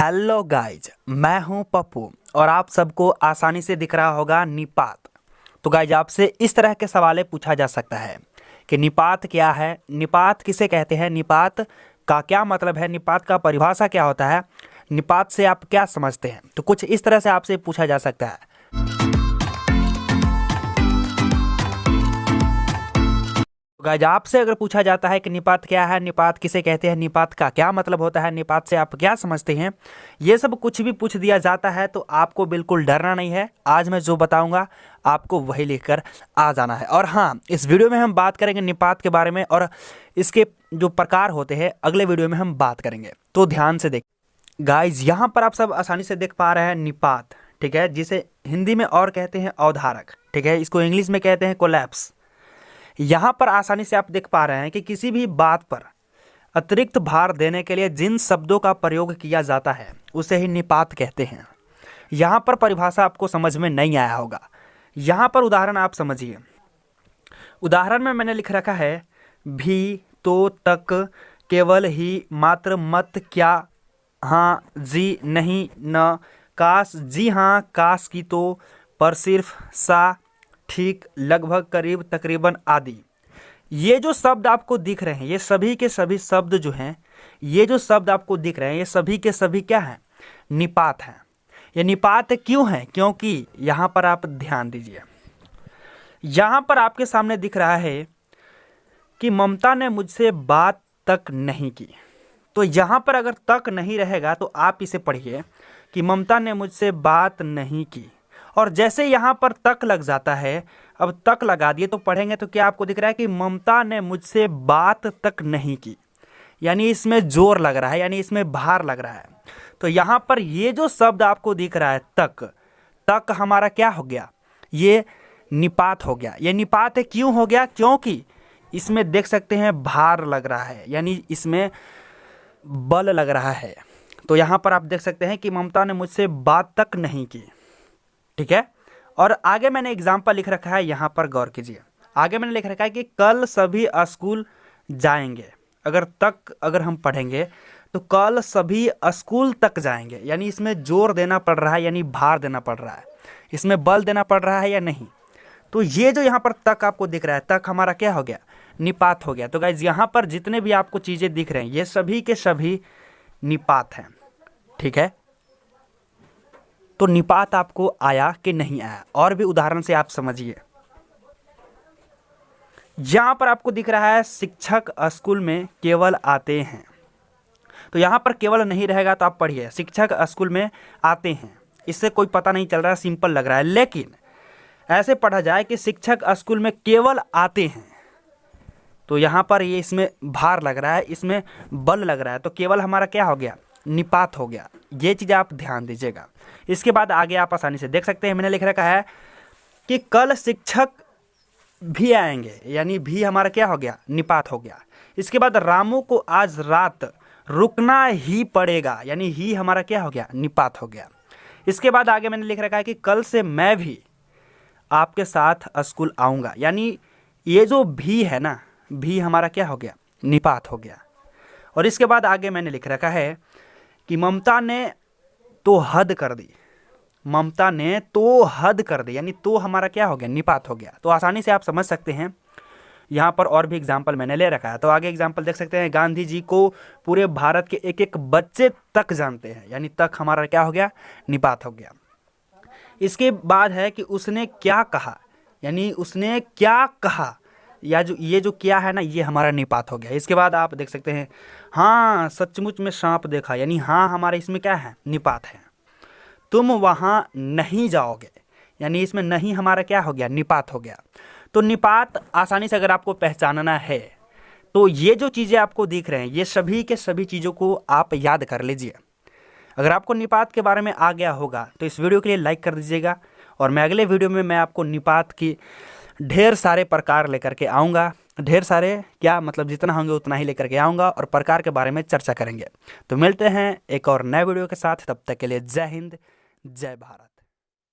Hello guys मैं हूँ पप्पू और आप सबको आसानी से दिख रहा होगा निपात। तो गाइज़ आपसे इस तरह के सवालें पूछा जा सकता है कि निपात क्या है? निपात किसे कहते हैं? निपात का क्या मतलब है? निपात का परिभाषा क्या होता है? निपात से आप क्या समझते हैं? तो कुछ इस तरह से आपसे पूछा जा सकता है। गाइज़ आपसे अगर पूछा जाता है कि निपात क्या है, निपात किसे कहते हैं, निपात का क्या मतलब होता है, निपात से आप क्या समझते हैं, ये सब कुछ भी पूछ दिया जाता है तो आपको बिल्कुल डरना नहीं है। आज मैं जो बताऊँगा, आपको वही लिखकर आ जाना है। और हाँ इस वीडियो में हम बात करेंगे निपात के बारे में और इसके जो प्रकार होते हैं, अगले वीडियो में हम बात करेंगे। तो ध्यान से देख गाइज़ यहाँ पर आप सब आसानी से देख पा रहे हैं निपात, ठीक है? जिसे हिंदी में और कहते हैं अवधारक, ठीक है? इसको इंग्लिश में कहते हैं कोलैप्स यहाँ पर आसानी से आप देख पा रहे हैं कि किसी भी बात पर अतिरिक्त भार देने के लिए जिन शब्दों का प्रयोग किया जाता है, उसे ही निपात कहते हैं। यहाँ पर परिभाषा आपको समझ में नहीं आया होगा। यहाँ पर उदाहरण आप समझिए। उदाहरण में मैंने लिख रखा है, भी तो तक, केवल, ही, मात्र, मत, क्या हाँ जी, नहीं, न, काश, जी हाँ काश की तो पर सिर्फ़, सा ठीक लगभग करीब तकरीबन आदि। ये जो शब्द आपको दिख रहे हैं, ये सभी के सभी शब्द जो हैं, ये जो शब्द आपको दिख रहे हैं, ये सभी के सभी क्या हैं? निपात हैं। ये निपात क्यों हैं? क्योंकि यहाँ पर आप ध्यान दीजिए। यहाँ पर आपके सामने दिख रहा है कि ममता ने मुझसे बात तक नहीं की। तो यहाँ पर अगर तक नहीं रहेगा तो आप इसे पढ़िए कि ममता ने मुझसे बात नहीं की। और जैसे यहाँ पर तक लग जाता है, अब तक लगा दिए तो पढ़ेंगे तो क्या आपको दिख रहा है कि ममता ने मुझसे बात तक नहीं की। यानी इसमें ज़ोर लग रहा है, यानी इसमें भार लग रहा है। तो यहाँ पर ये जो शब्द आपको दिख रहा है, तक तक हमारा क्या हो गया? ये निपात हो गया। ये निपात है क्यों हो गया? क्योंकि इसमें देख सकते हैं भार लग रहा है, यानी इसमें बल लग रहा है। तो यहाँ पर आप देख सकते हैं कि ममता ने मुझसे बात तक नहीं की। ठीक है? और आगे मैंने एग्ज़ाम्पल लिख रखा है, यहाँ पर गौर कीजिए। आगे मैंने लिख रखा है कि कल सभी स्कूल जाएँगे। अगर तक, अगर हम पढ़ेंगे तो कल सभी स्कूल तक जाएँगे। यानी इसमें ज़ोर देना पड़ रहा है, यानी भार देना पड़ रहा है। इसमें बल देना पड़ रहा है या नहीं? तो ये जो यहाँ पर तक आपको दिख रहा है, तक हमारा क्या हो गया? निपात हो गया। तो गाइज़ यहाँ पर जितने भी आपको चीज़ें दिख रहे हैं, ये सभी के सभी निपात हैं। ठीक है? तो निपात आपको आया कि नहीं आया? और भी उदाहरण से आप समझिए। यहाँ पर आपको दिख रहा है, शिक्षक स्कूल में केवल आते हैं। तो यहाँ पर केवल नहीं रहेगा तो आप पढ़िए। शिक्षक स्कूल में आते हैं। इससे कोई पता नहीं चल रहा है सिंपल लग रहा है। लेकिन ऐसे पढ़ा जाए कि शिक्षक स्कूल में केवल आते हैं तो यहाँ पर ये इसमें भार लग रहा है, इसमें बल लग रहा है। तो केवल हमारा क्या हो गया? निपात हो गया। ये चीज़ आप ध्यान दीजिएगा। इसके बाद आगे आप आसानी से देख सकते हैं, मैंने लिख रखा है कि कल शिक्षक भी आएँगे, यानी भी हमारा क्या हो गया? निपात हो गया। इसके बाद रामू को आज रात रुकना ही पड़ेगा, यानी ही हमारा क्या हो गया? निपात हो गया। इसके बाद आगे मैंने लिख रखा है कि कल से मैं भी आपके साथ स्कूल आऊँगा। यानी ये जो भी है ना, भी हमारा क्या हो गया? निपात हो गया। और इसके बाद आगे मैंने लिख रखा है कि ममता ने तो हद कर दी। ममता ने तो हद कर दी। यानी तो हमारा क्या हो गया? निपात हो गया। तो आसानी से आप समझ सकते हैं। यहाँ पर और भी एग्ज़ाम्पल मैंने ले रखा है। तो आगे एग्ज़ाम्पल देख सकते हैं। गांधी जी को पूरे भारत के एक एक बच्चे तक जानते हैं। यानी तक हमारा क्या हो गया? निपात हो गया। इसके बाद है कि उसने क्या कहा? यानी उसने क्या कहा? या जो, ये जो किया है ना, ये हमारा निपात हो गया। इसके बाद आप देख सकते हैं हाँ सचमुच में सांप देखा, यानी हाँ हमारे इसमें क्या है? निपात है। तुम वहाँ नहीं जाओगे, यानी इसमें नहीं हमारा क्या हो गया? निपात हो गया। तो निपात आसानी से अगर आपको पहचानना है तो ये जो चीज़ें आपको दिख रहे हैं, ये सभी के सभी चीज़ों को आप याद कर लीजिए। अगर आपको निपात के बारे में आ गया होगा तो इस वीडियो के लिए लाइक कर दीजिएगा, और मैं अगले वीडियो में मैं आपको निपात की ढेर सारे प्रकार लेकर के आऊँगा। ढेर सारे, क्या मतलब जितना होंगे उतना ही लेकर के आऊँगा और प्रकार के बारे में चर्चा करेंगे। तो मिलते हैं एक और नए वीडियो के साथ, तब तक के लिए जय हिंद, जय भारत।